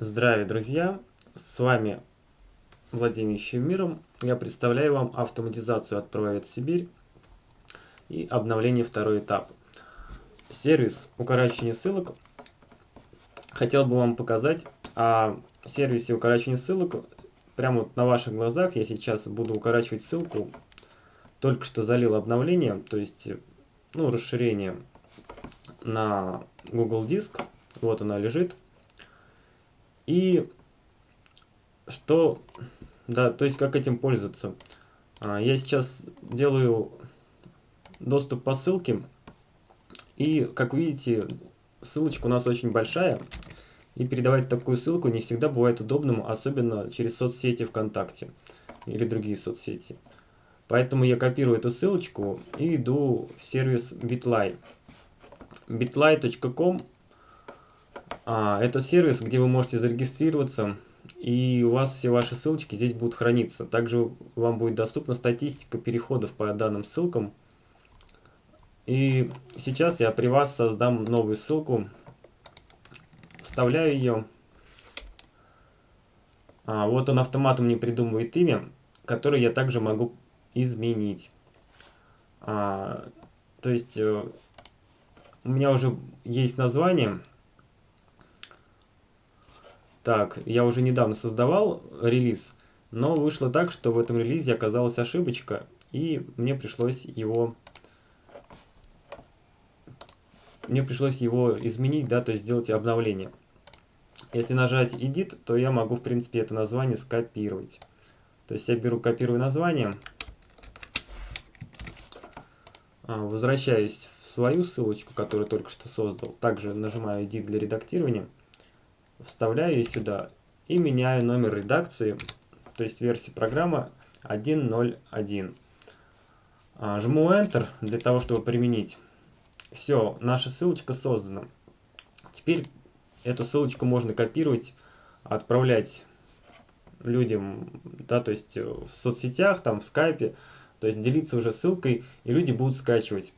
Здравия, друзья! С вами Владимир миром. Я представляю вам автоматизацию от Прововед Сибирь и обновление второй этап. Сервис укорачивания ссылок. Хотел бы вам показать о сервисе укорачивания ссылок. Прямо вот на ваших глазах я сейчас буду укорачивать ссылку. Только что залил обновление, то есть ну, расширение на Google Диск. Вот она лежит. И что, да, то есть как этим пользоваться. А, я сейчас делаю доступ по ссылке. И, как видите, ссылочка у нас очень большая. И передавать такую ссылку не всегда бывает удобным, особенно через соцсети ВКонтакте или другие соцсети. Поэтому я копирую эту ссылочку и иду в сервис bitly. bitly.com это сервис, где вы можете зарегистрироваться, и у вас все ваши ссылочки здесь будут храниться. Также вам будет доступна статистика переходов по данным ссылкам. И сейчас я при вас создам новую ссылку, вставляю ее. А, вот он автоматом мне придумывает имя, которое я также могу изменить. А, то есть э, у меня уже есть название. Так, я уже недавно создавал релиз, но вышло так, что в этом релизе оказалась ошибочка, и мне пришлось его мне пришлось его изменить, да, то есть сделать обновление. Если нажать Edit, то я могу, в принципе, это название скопировать. То есть я беру, копирую название, а, возвращаюсь в свою ссылочку, которую только что создал. Также нажимаю Edit для редактирования вставляю ее сюда и меняю номер редакции, то есть версии программы 1.0.1. А, жму Enter для того, чтобы применить. Все, наша ссылочка создана. Теперь эту ссылочку можно копировать, отправлять людям, да, то есть в соцсетях, там, в скайпе, то есть делиться уже ссылкой, и люди будут скачивать.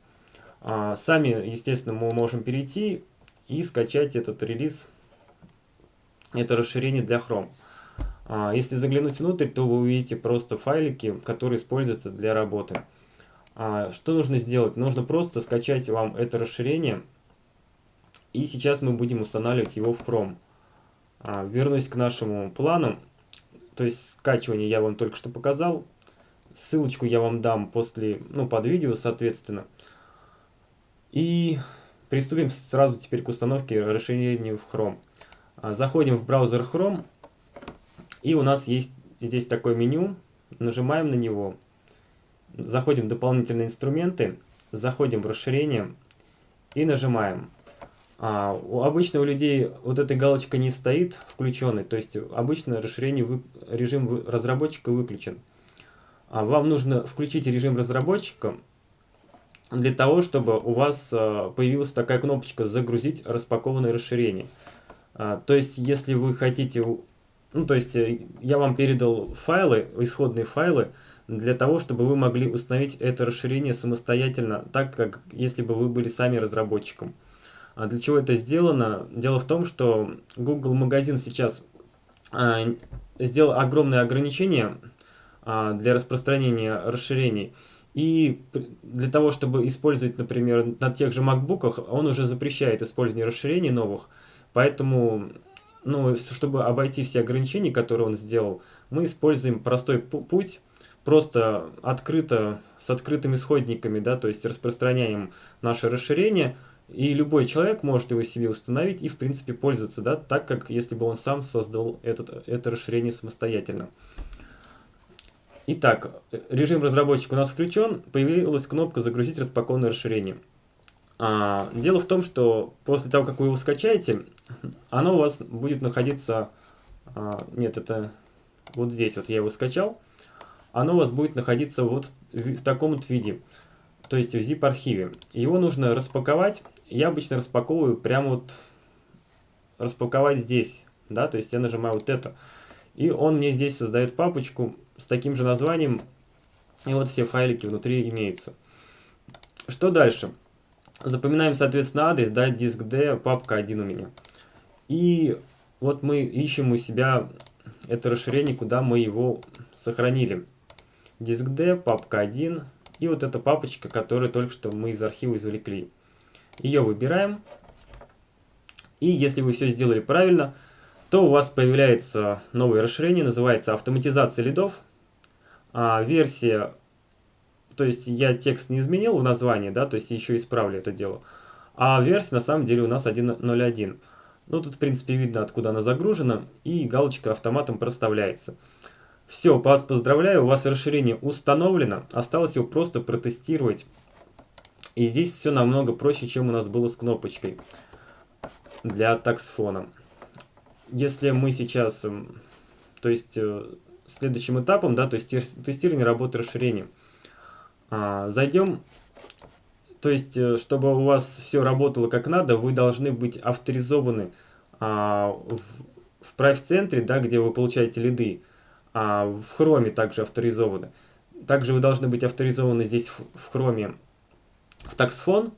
А, сами, естественно, мы можем перейти и скачать этот релиз это расширение для Chrome. А, если заглянуть внутрь, то вы увидите просто файлики, которые используются для работы. А, что нужно сделать? Нужно просто скачать вам это расширение. И сейчас мы будем устанавливать его в Chrome. А, вернусь к нашему плану. То есть скачивание я вам только что показал. Ссылочку я вам дам после, ну, под видео, соответственно. И приступим сразу теперь к установке расширения в Chrome. А, заходим в браузер Chrome, и у нас есть здесь такое меню, нажимаем на него, заходим в дополнительные инструменты, заходим в расширение и нажимаем. А, у, обычно у людей вот эта галочка не стоит включенной, то есть обычно расширение вы, режим разработчика выключен. А вам нужно включить режим разработчика для того, чтобы у вас а, появилась такая кнопочка «Загрузить распакованное расширение». А, то есть, если вы хотите, ну, то есть, э, я вам передал файлы, исходные файлы, для того, чтобы вы могли установить это расширение самостоятельно, так как если бы вы были сами разработчиком. А для чего это сделано? Дело в том, что Google магазин сейчас а, сделал огромные ограничения а, для распространения расширений. И для того, чтобы использовать, например, на тех же MacBook, он уже запрещает использование расширений новых. Поэтому, ну, чтобы обойти все ограничения, которые он сделал, мы используем простой путь, просто открыто, с открытыми исходниками, да, то есть распространяем наше расширение, и любой человек может его себе установить и, в принципе, пользоваться, да, так как если бы он сам создал этот, это расширение самостоятельно. Итак, режим разработчика у нас включен, появилась кнопка «Загрузить распакованное расширение». А, дело в том, что после того, как вы его скачаете, оно у вас будет находиться... А, нет, это вот здесь вот я его скачал. Оно у вас будет находиться вот в, в таком вот виде. То есть в zip-архиве. Его нужно распаковать. Я обычно распаковываю прямо вот... Распаковать здесь. Да, то есть я нажимаю вот это. И он мне здесь создает папочку с таким же названием. И вот все файлики внутри имеются. Что дальше? Запоминаем, соответственно, адрес, да, диск D, папка 1 у меня. И вот мы ищем у себя это расширение, куда мы его сохранили. Диск D, папка 1 и вот эта папочка, которую только что мы из архива извлекли. Ее выбираем. И если вы все сделали правильно, то у вас появляется новое расширение, называется автоматизация лидов. А, версия, то есть я текст не изменил в названии, да, то есть еще исправлю это дело. А версия на самом деле у нас 1.01. Ну, тут, в принципе, видно, откуда она загружена, и галочка автоматом проставляется. Все, вас поздравляю, у вас расширение установлено, осталось его просто протестировать. И здесь все намного проще, чем у нас было с кнопочкой для таксфона. Если мы сейчас, эм, то есть э, следующим этапом, да, то есть тестирование работы расширения, зайдем то есть, э, чтобы у вас все работало как надо, вы должны быть авторизованы а, в, Private-центре, да, где вы получаете лиды. А в Chrome также авторизованы. Также вы должны быть авторизованы здесь в, Chrome в TaxFone.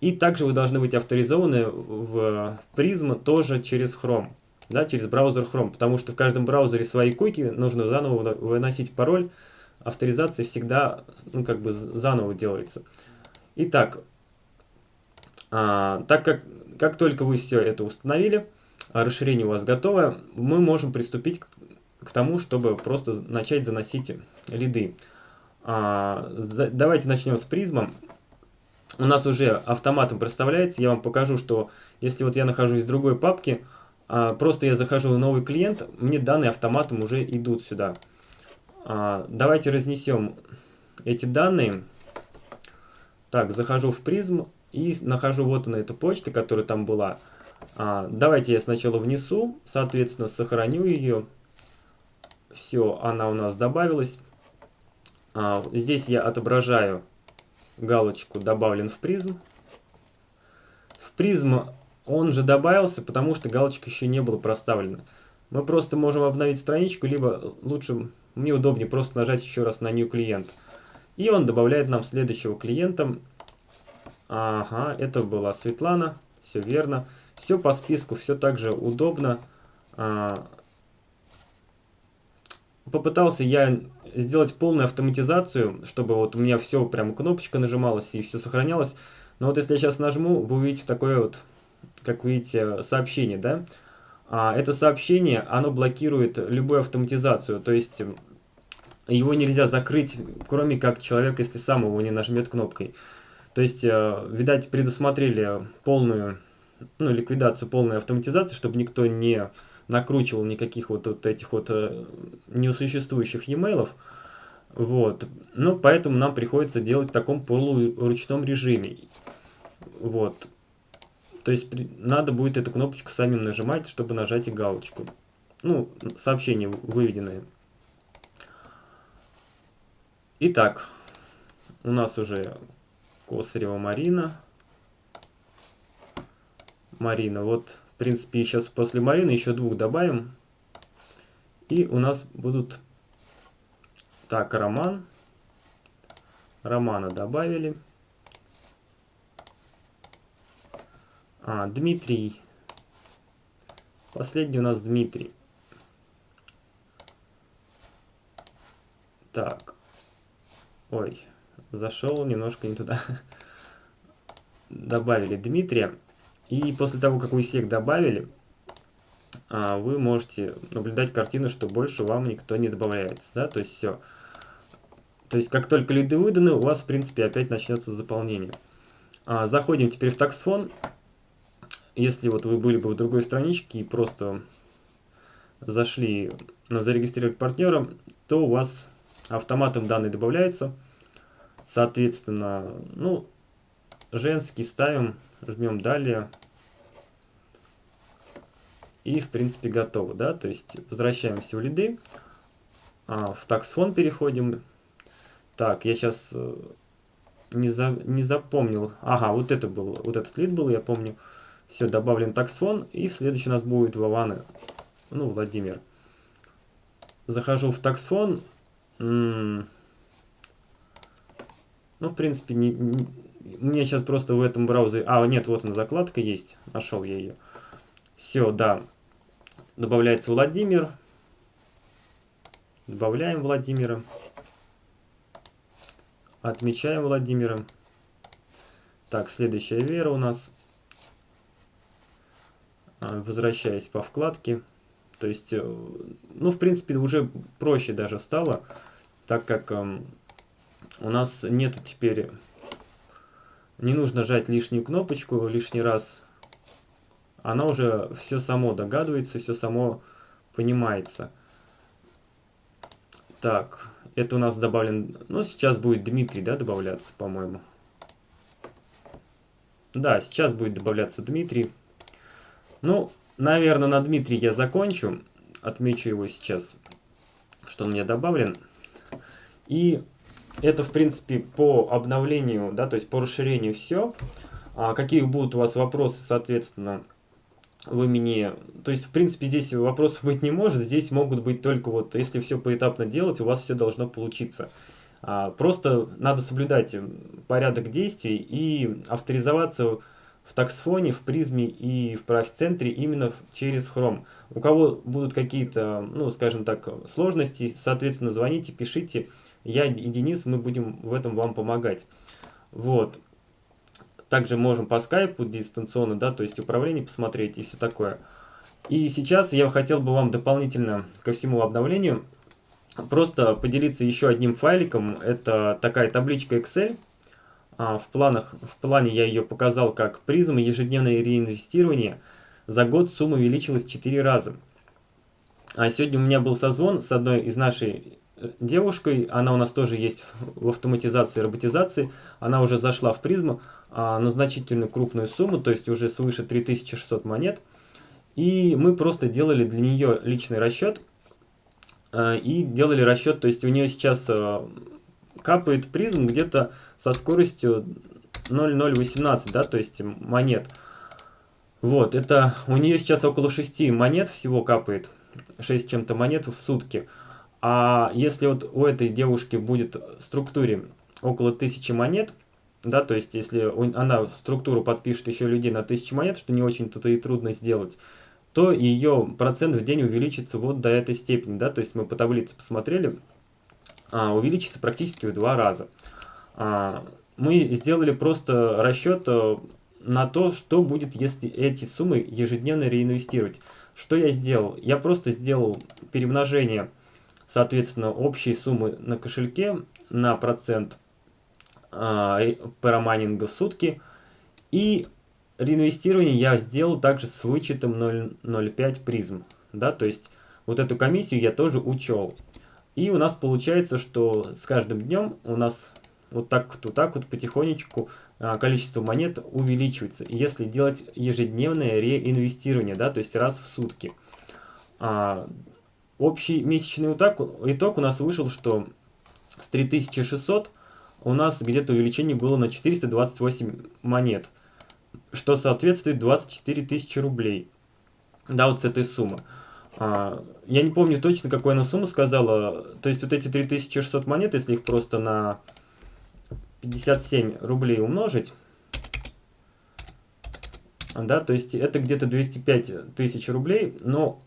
И также вы должны быть авторизованы в Prism тоже через Chrome. Да, через браузер Chrome. Потому что в каждом браузере свои куки, нужно заново выносить пароль. Авторизация всегда ну, как бы заново делается. Итак, а, так как, как только вы все это установили, расширение у вас готово, мы можем приступить к, к тому, чтобы просто начать заносить лиды. А, за, давайте начнем с призмом. У нас уже автоматом проставляется. Я вам покажу, что если вот я нахожусь в другой папке, а, просто я захожу в новый клиент, мне данные автоматом уже идут сюда. А, давайте разнесем эти данные. Так, захожу в призм и нахожу вот она эта почта, которая там была. А, давайте я сначала внесу, соответственно, сохраню ее. Все, она у нас добавилась. А, здесь я отображаю галочку «Добавлен в призм». В призм он же добавился, потому что галочка еще не была проставлена. Мы просто можем обновить страничку, либо лучше, мне удобнее просто нажать еще раз на New клиент. И он добавляет нам следующего клиента. Ага, это была Светлана, все верно. Все по списку, все так же удобно. А, попытался я сделать полную автоматизацию, чтобы вот у меня все прям кнопочка нажималась и все сохранялось. Но вот если я сейчас нажму, вы увидите такое вот, как видите, сообщение, да? А, это сообщение, оно блокирует любую автоматизацию, то есть его нельзя закрыть, кроме как человек, если сам его не нажмет кнопкой. То есть, э, видать, предусмотрели полную ну, ликвидацию, полную автоматизацию, чтобы никто не накручивал никаких вот, вот этих вот э, несуществующих e-mail. Вот. Ну, поэтому нам приходится делать в таком полуручном режиме. Вот. То есть надо будет эту кнопочку самим нажимать, чтобы нажать и галочку. Ну, сообщение выведенное. Итак, у нас уже Косарева Марина. Марина. Вот, в принципе, сейчас после Марины еще двух добавим. И у нас будут... Так, Роман. Романа добавили. А, Дмитрий. Последний у нас Дмитрий. Так. Ой, зашел немножко не туда. Добавили Дмитрия. И после того, как вы всех добавили, а, вы можете наблюдать картину, что больше вам никто не добавляется. Да? То есть все. То есть как только лиды выданы, у вас в принципе опять начнется заполнение. А, заходим теперь в таксфон. Если вот вы были бы в другой страничке и просто зашли на зарегистрировать партнера, то у вас автоматом данные добавляются. Соответственно, ну, женский ставим, жмем далее. И, в принципе, готово, да, то есть возвращаемся в лиды, а, в таксфон переходим. Так, я сейчас э, не, за, не запомнил. Ага, вот это был, вот этот лид был, я помню. Все, добавлен таксфон, и следующий у нас будет Вованы, ну, Владимир. Захожу в таксфон. М -м ну, в принципе, не, не, мне сейчас просто в этом браузере... А, нет, вот она закладка есть. Нашел я ее. Все, да. добавляется Владимир. Добавляем Владимира. Отмечаем Владимира. Так, следующая вера у нас. А, возвращаясь по вкладке. То есть, э, ну, в принципе, уже проще даже стало, так как эм, у нас нету теперь... Не нужно жать лишнюю кнопочку лишний раз. Она уже все само догадывается, все само понимается. Так, это у нас добавлен... Ну, сейчас будет Дмитрий, да, добавляться, по-моему. Да, сейчас будет добавляться Дмитрий. Ну, наверное, на Дмитрий я закончу. Отмечу его сейчас, что он мне добавлен. И это, в принципе, по обновлению, да, то есть по расширению все. А какие будут у вас вопросы, соответственно, вы мне... То есть, в принципе, здесь вопросов быть не может. Здесь могут быть только вот, если все поэтапно делать, у вас все должно получиться. А, просто надо соблюдать порядок действий и авторизоваться в таксфоне, в призме и в профцентре именно через Chrome. У кого будут какие-то, ну, скажем так, сложности, соответственно, звоните, пишите. Я и Денис, мы будем в этом вам помогать. Вот. Также можем по скайпу дистанционно, да, то есть управление посмотреть и все такое. И сейчас я хотел бы вам дополнительно ко всему обновлению просто поделиться еще одним файликом. Это такая табличка Excel. А, в, планах, в плане я ее показал как призм ежедневное реинвестирование. За год сумма увеличилась 4 раза. А сегодня у меня был созвон с одной из нашей э, девушкой. Она у нас тоже есть в автоматизации и роботизации. Она уже зашла в призму а, на значительную крупную сумму, то есть уже свыше 3600 монет. И мы просто делали для нее личный расчет Э, и делали расчет, то есть у нее сейчас э, капает призм где-то со скоростью 0,018, да, то есть монет. Вот, это у нее сейчас около 6 монет всего капает, 6 чем-то монет в сутки. А если вот у этой девушки будет в структуре около 1000 монет, да, то есть если она в структуру подпишет еще людей на 1000 монет, что не очень-то и трудно сделать, то ее процент в день увеличится вот до этой степени, да, то есть мы по таблице посмотрели, увеличится практически в два раза. А, мы сделали просто расчет э, на то, что будет, если эти суммы ежедневно реинвестировать. Что я сделал? Я просто сделал перемножение, соответственно, общей суммы на кошельке на процент а, парамайнинга в сутки и реинвестирование я сделал также с вычетом 0,05 призм. Да, то есть вот эту комиссию я тоже учел. И у нас получается, что с каждым днем у нас вот так вот, вот, так вот потихонечку а, количество монет увеличивается. Если делать ежедневное реинвестирование, да, то есть раз в сутки. А, общий месячный итог, итог у нас вышел, что с 3600 у нас где-то увеличение было на 428 монет что соответствует 24 тысячи рублей. Да, вот с этой суммы. А, я не помню точно, какую она сумму сказала. То есть вот эти 3600 монет, если их просто на 57 рублей умножить, да, то есть это где-то 205 тысяч рублей, но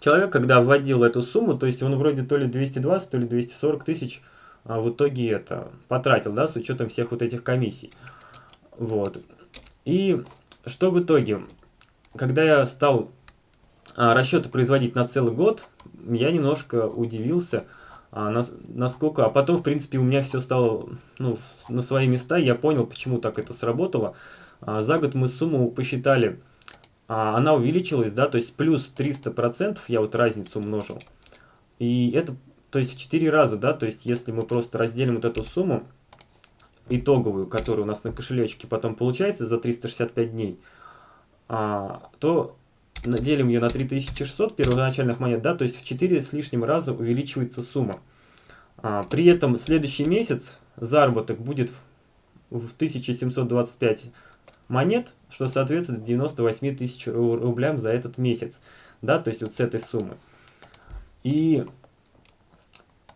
человек, когда вводил эту сумму, то есть он вроде то ли 220, то ли 240 тысяч а в итоге это потратил, да, с учетом всех вот этих комиссий. Вот. И что в итоге? Когда я стал расчеты производить на целый год, я немножко удивился, а, нас, насколько... А потом, в принципе, у меня все стало ну, на свои места, я понял, почему так это сработало. А, за год мы сумму посчитали, а, она увеличилась, да, то есть плюс 300%, я вот разницу умножил. И это, то есть в 4 раза, да, то есть если мы просто разделим вот эту сумму, итоговую, которая у нас на кошелечке потом получается за 365 дней, а, то делим ее на 3600 первоначальных монет, да, то есть в 4 с лишним раза увеличивается сумма. А, при этом следующий месяц заработок будет в 1725 монет, что соответствует 98 тысяч рублям за этот месяц, да, то есть вот с этой суммы. И,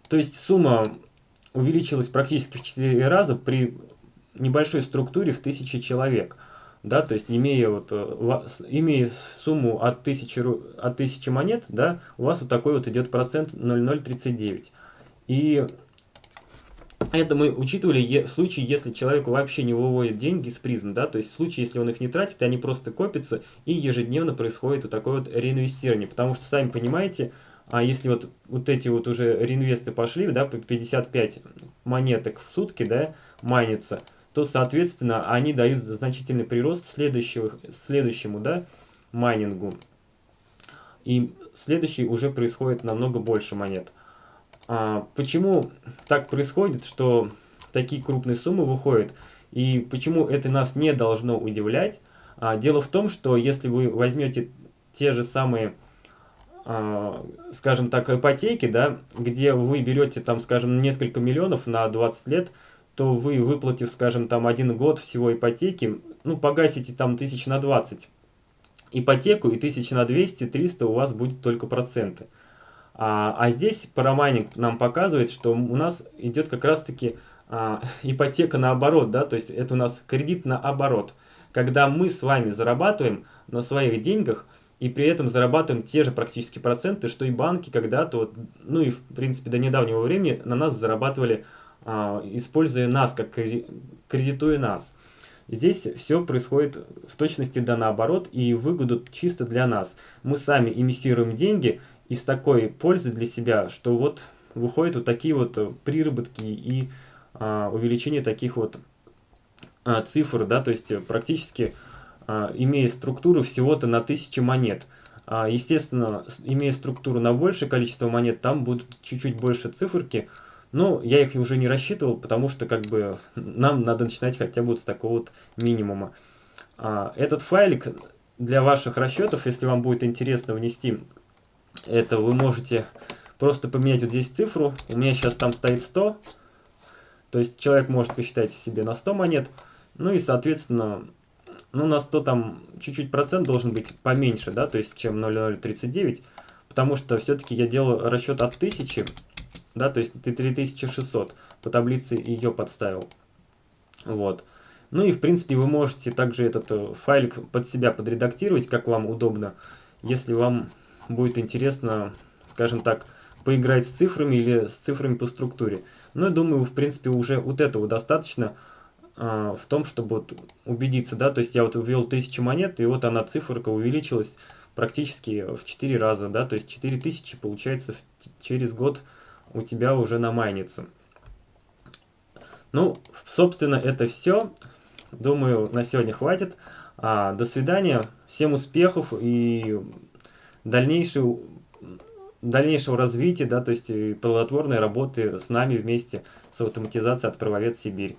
то есть сумма увеличилась практически в 4 раза при небольшой структуре в 1000 человек. Да, то есть имея, вот, э, имея сумму от 1000, от 1000 монет, да, у вас вот такой вот идет процент 0,039. И это мы учитывали в случае, если человек вообще не выводит деньги с призм, да, то есть в случае, если он их не тратит, они просто копятся, и ежедневно происходит вот такое вот реинвестирование, потому что, сами понимаете, а если вот, вот эти вот уже реинвесты пошли, да, по 55 монеток в сутки, да, майнится, то, соответственно, они дают значительный прирост следующего, следующему, да, майнингу. И следующий уже происходит намного больше монет. А, почему так происходит, что такие крупные суммы выходят? И почему это нас не должно удивлять? А, дело в том, что если вы возьмете те же самые, а, скажем так, ипотеки, да, где вы берете там, скажем, несколько миллионов на 20 лет, то вы, выплатив, скажем, там один год всего ипотеки, ну, погасите там тысяч на 20 ипотеку, и тысяч на 200-300 у вас будет только проценты. А, а здесь парамайнинг нам показывает, что у нас идет как раз-таки а, ипотека наоборот, да, то есть это у нас кредит наоборот. Когда мы с вами зарабатываем на своих деньгах, и при этом зарабатываем те же практически проценты, что и банки когда-то, вот, ну и в принципе до недавнего времени на нас зарабатывали, используя нас, как кредитуя нас. Здесь все происходит в точности да наоборот и выгоду чисто для нас. Мы сами эмиссируем деньги из такой пользы для себя, что вот выходят вот такие вот приработки и а, увеличение таких вот а, цифр, да, то есть практически а, имея структуру всего-то на 1000 монет. А, естественно, имея структуру на большее количество монет, там будут чуть-чуть больше циферки, но я их уже не рассчитывал, потому что как бы нам надо начинать хотя бы вот с такого вот минимума. А, этот файлик для ваших расчетов, если вам будет интересно внести это вы можете просто поменять вот здесь цифру. У меня сейчас там стоит 100. То есть человек может посчитать себе на 100 монет. Ну и, соответственно, ну на 100 там чуть-чуть процент должен быть поменьше, да, то есть чем 0,039. Потому что все-таки я делаю расчет от 1000, да, то есть ты 3600 по таблице ее подставил. Вот. Ну и в принципе вы можете также этот э, файлик под себя подредактировать, как вам удобно. Если вам будет интересно, скажем так, поиграть с цифрами или с цифрами по структуре. Но я думаю, в принципе, уже вот этого достаточно а, в том, чтобы вот убедиться, да, то есть я вот ввел 1000 монет, и вот она циферка увеличилась практически в 4 раза, да, то есть 4000 получается в, через год у тебя уже намайнится. Ну, собственно, это все. Думаю, на сегодня хватит. А, до свидания. Всем успехов и дальнейшего, дальнейшего развития, да, то есть плодотворной работы с нами вместе с автоматизацией от Правовед Сибирь.